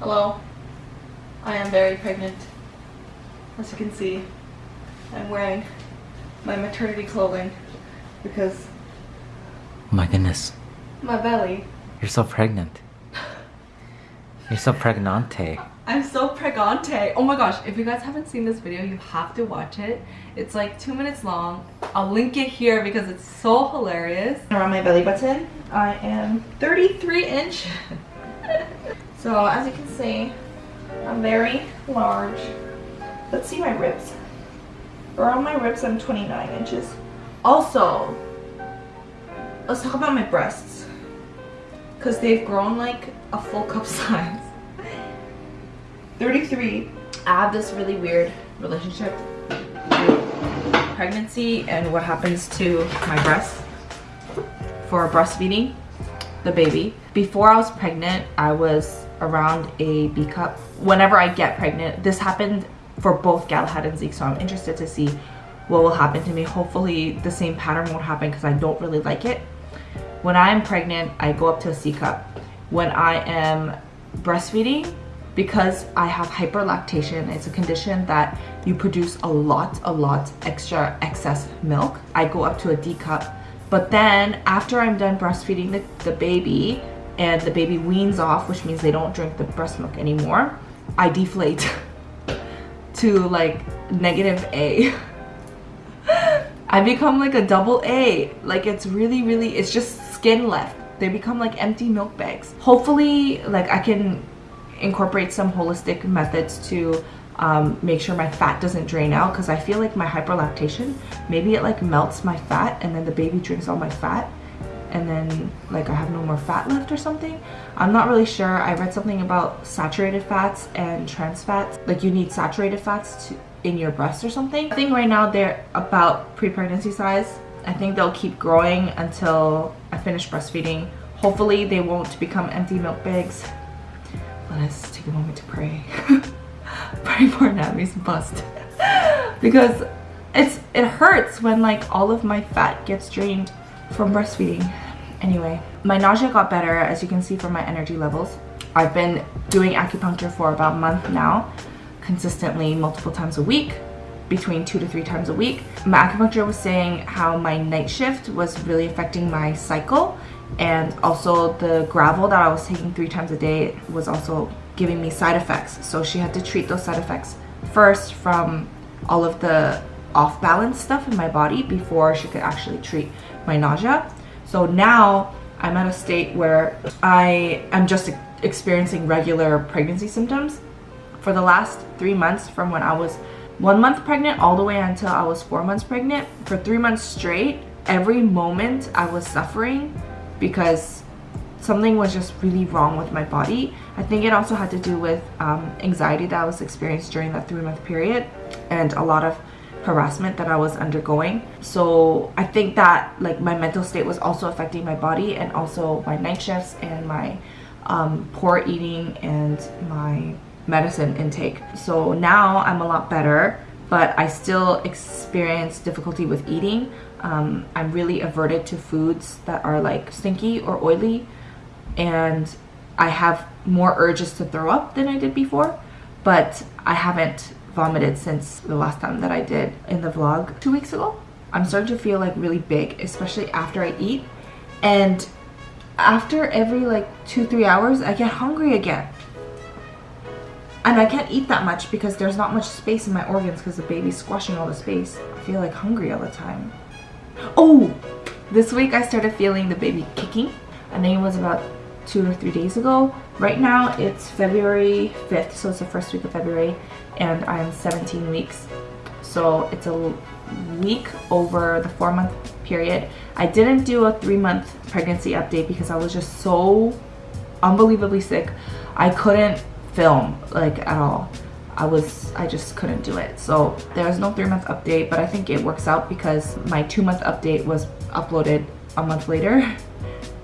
Hello. I am very pregnant. As you can see, I'm wearing my maternity clothing because Oh my goodness. my belly. You're so pregnant. You're so pregnante. I'm so pregante. Oh my gosh, if you guys haven't seen this video, you have to watch it. It's like two minutes long. I'll link it here because it's so hilarious. Around my belly button, I am 33 inch. so as you can see, I'm very large. Let's see my ribs. Around my ribs, I'm 29 inches. Also, let's talk about my breasts. Because they've grown like a full cup size. 33. I have this really weird relationship with pregnancy and what happens to my breasts for breastfeeding the baby. Before I was pregnant, I was around a B cup. Whenever I get pregnant, this happened for both Galahad and Zeke, so I'm interested to see what will happen to me. Hopefully the same pattern won't happen because I don't really like it. When I'm pregnant, I go up to a C cup. When I am breastfeeding, because I have hyperlactation, it's a condition that you produce a lot, a lot extra excess milk. I go up to a D cup. But then after I'm done breastfeeding the, the baby and the baby weans off, which means they don't drink the breast milk anymore, I deflate to like negative A. I become like a double A. Like it's really, really, it's just skin left. They become like empty milk bags. Hopefully, like I can incorporate some holistic methods to um, make sure my fat doesn't drain out because I feel like my hyperlactation, maybe it like melts my fat and then the baby drinks all my fat and then like I have no more fat left or something. I'm not really sure. I read something about saturated fats and trans fats. Like you need saturated fats to, in your breast or something. I think right now they're about pre-pregnancy size. I think they'll keep growing until I finish breastfeeding. Hopefully they won't become empty milk bags. Let us take a moment to pray. pray for Nami's bust. because it's it hurts when like all of my fat gets drained from breastfeeding. Anyway, my nausea got better as you can see from my energy levels. I've been doing acupuncture for about a month now, consistently multiple times a week, between two to three times a week. My acupuncture was saying how my night shift was really affecting my cycle and also the Gravol that I was taking three times a day was also giving me side effects. So she had to treat those side effects first from all of the off balance stuff in my body before she could actually treat my nausea. So now I'm at a state where I am just experiencing regular pregnancy symptoms. For the last three months from when I was one month pregnant all the way until I was four months pregnant, for three months straight, every moment I was suffering because something was just really wrong with my body. I think it also had to do with um, anxiety that I was experiencing during that three month period and a lot of harassment that I was undergoing. So I think that like my mental state was also affecting my body and also my night shifts and my um, poor eating and my medicine intake. So now I'm a lot better, but I still experience difficulty with eating. Um, I'm really averted to foods that are like stinky or oily and I have more urges to throw up than I did before, but I haven't vomited since the last time that I did in the vlog two weeks ago. I'm starting to feel like really big, especially after I eat. And after every like two, three hours, I get hungry again. And I can't eat that much because there's not much space in my organs because the baby's squashing all the space. I feel like hungry all the time. Oh, this week I started feeling the baby kicking. I think it was about two or three days ago. Right now it's February 5th, so it's the first week of February, and I am 17 weeks. So it's a week over the four month period. I didn't do a three month pregnancy update because I was just so unbelievably sick. I couldn't film like at all. I was, I just couldn't do it. So there's no three month update, but I think it works out because my two month update was uploaded a month later.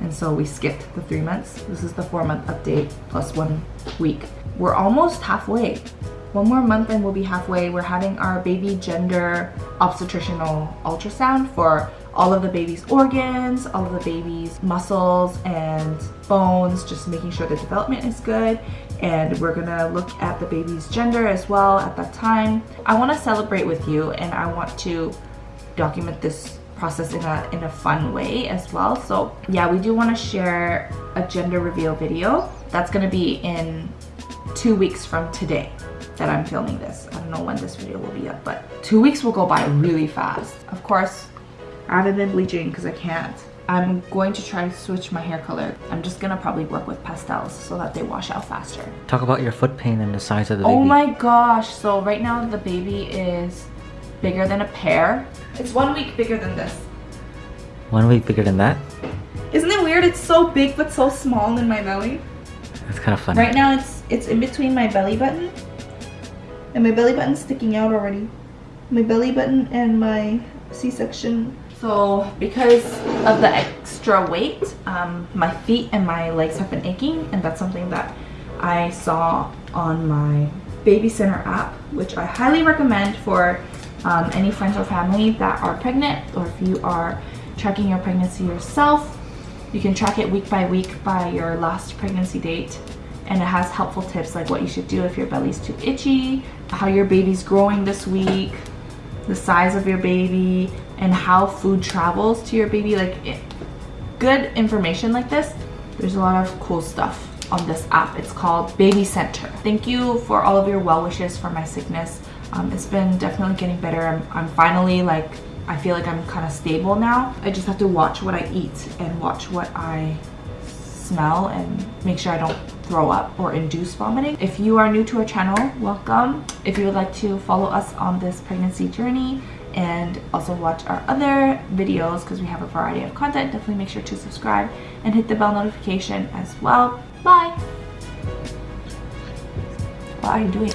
And so we skipped the three months. This is the four month update plus one week. We're almost halfway. one more month and we'll be halfway. We're having our baby gender obstetricinal ultrasound for all of the baby's organs, all of the baby's muscles and bones, just making sure the development is good. And we're gonna look at the baby's gender as well at that time. I wanna celebrate with you and I want to document this process in a, in a fun way as well. So yeah, we do wanna share a gender reveal video. That's gonna be in two weeks from today that I'm filming this. I don't know when this video will be up, but two weeks will go by really fast. Of course, I haven't been bleaching because I can't. I'm going to try to switch my hair color. I'm just gonna probably work with pastels so that they wash out faster. Talk about your foot pain and the size of the Oh baby. my gosh, so right now the baby is bigger than a pear. It's one week bigger than this. One week bigger than that? Isn't it weird? It's so big but so small in my belly. That's kind of funny. Right now it's it's in between my belly button. And my belly button's sticking out already. My belly button and my C-section. So because of the extra weight, um, my feet and my legs have been aching and that's something that I saw on my Baby Center app, which I highly recommend for um, any friends or family that are pregnant or if you are tracking your pregnancy yourself. You can track it week by week by your last pregnancy date and it has helpful tips like what you should do if your belly's too itchy, how your baby's growing this week, the size of your baby, and how food travels to your baby. Like it, good information like this, there's a lot of cool stuff on this app. It's called Baby Center. Thank you for all of your well wishes for my sickness. Um, it's been definitely getting better. I'm, I'm finally like, I feel like I'm kind of stable now. I just have to watch what I eat and watch what I smell and make sure I don't throw up or induce vomiting. If you are new to our channel, welcome. If you would like to follow us on this pregnancy journey and also watch our other videos because we have a variety of content, definitely make sure to subscribe and hit the bell notification as well. Bye! What are you doing?